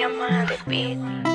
Diamante Beat.